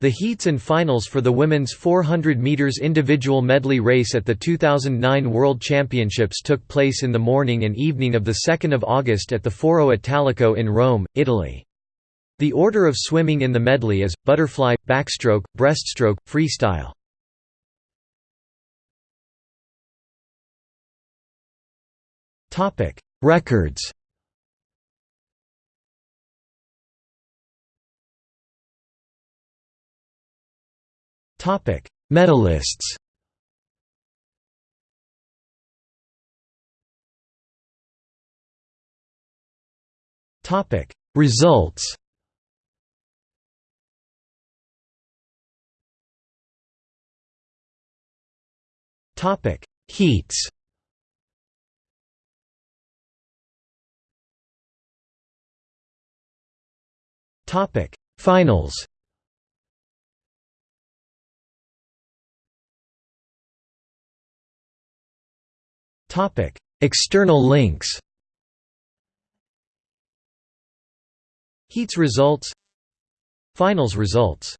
The heats and finals for the women's 400 meters individual medley race at the 2009 World Championships took place in the morning and evening of the 2nd of August at the Foro Italico in Rome, Italy. The order of swimming in the medley is butterfly, backstroke, breaststroke, freestyle. Topic: Records. Medalists. Topic: Results. Topic: Heats. Topic: Finals. Topic: External links. Heats results. Finals results